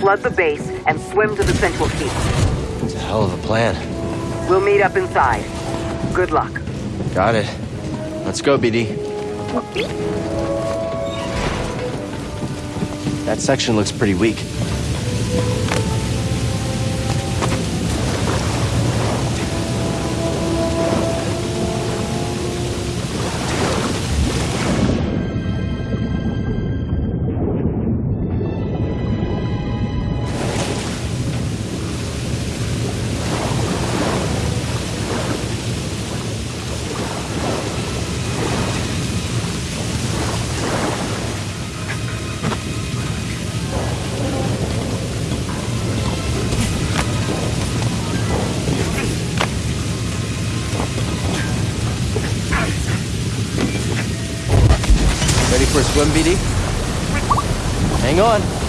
flood the base, and swim to the central keep. It's a hell of a plan. We'll meet up inside. Good luck. Got it. Let's go, BD. That section looks pretty weak. Swim, BD? Hang on.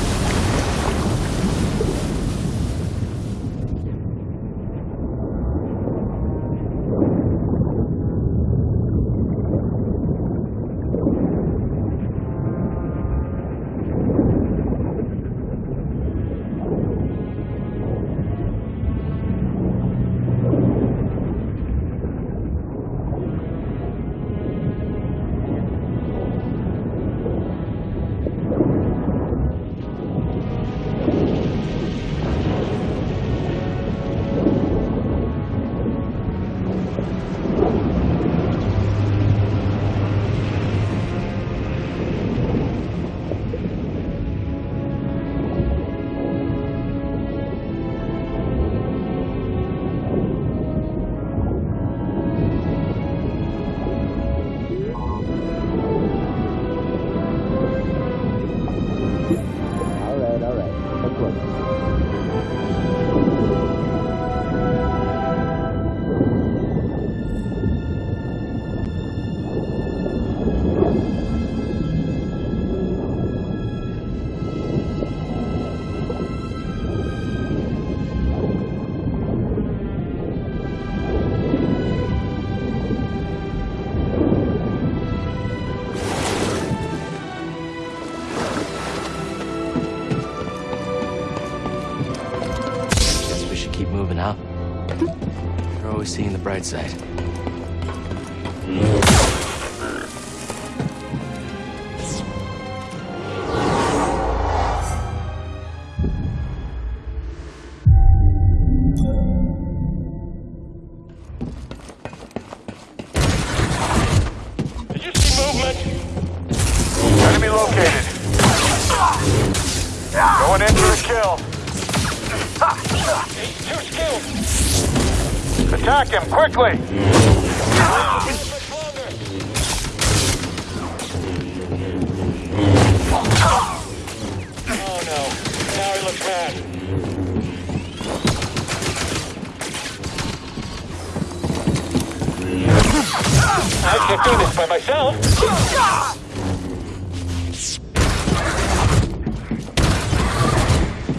Seeing the bright side. Did you see movement? Enemy located. Going in for a kill. Skilled. Attack him quickly. Oh no. Now he looks mad. I can't do this by myself.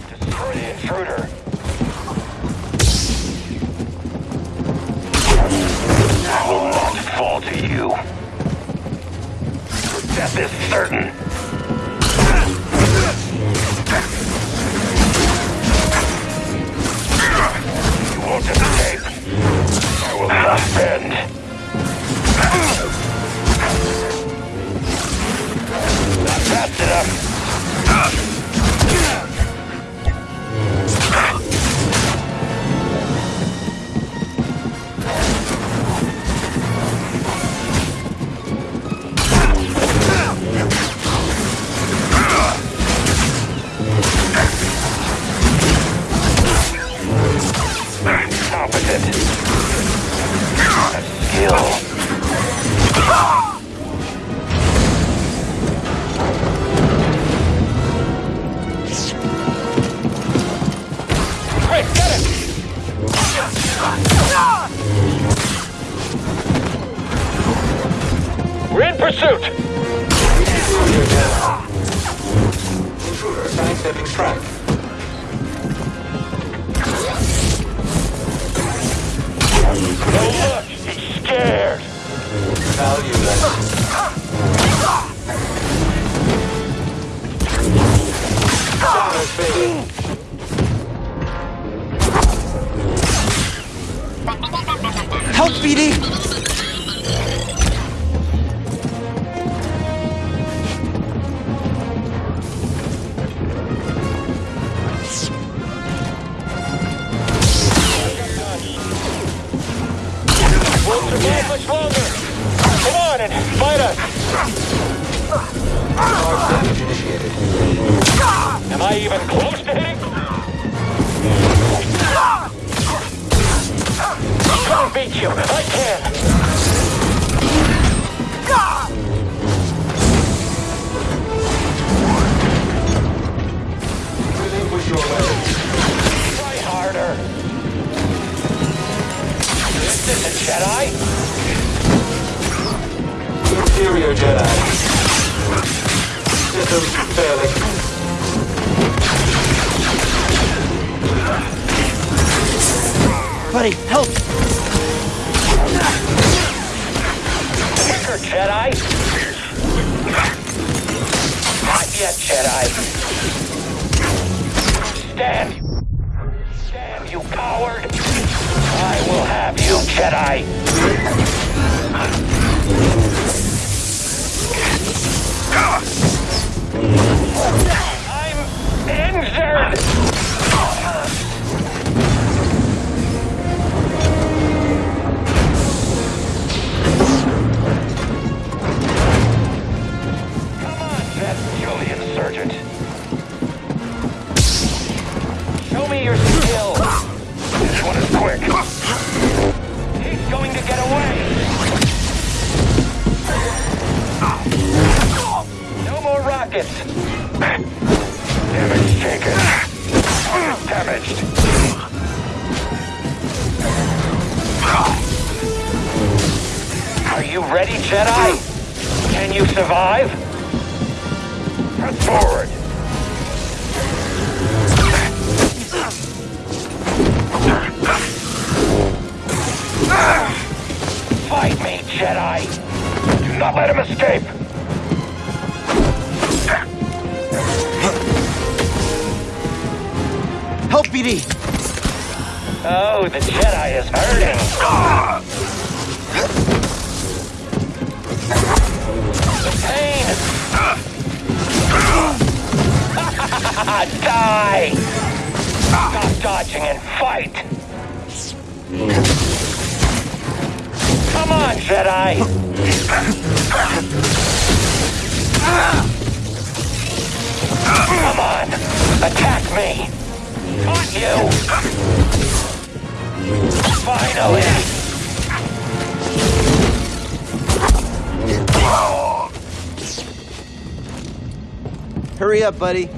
Destroy the intruder. Pursuit! Intruder, sidestepping track. Help, BD! I even close? I'll beat you. I can. Buddy, help! Quicker, Jedi. Not yet, Jedi. Stand. Stand, you coward. I will have you, Jedi. Sergeant. Show me your. This one is quick. He's going to get away. No more rockets. Taken. Damaged. Are you ready, Jedi? Can you survive? Forward. Fight me, Jedi! Do not let him escape! Oh, the Jedi is hurting! The pain! Die! Stop dodging and fight! Come on, Jedi! Come on! Attack me! Got you! Finally! Hurry up, buddy.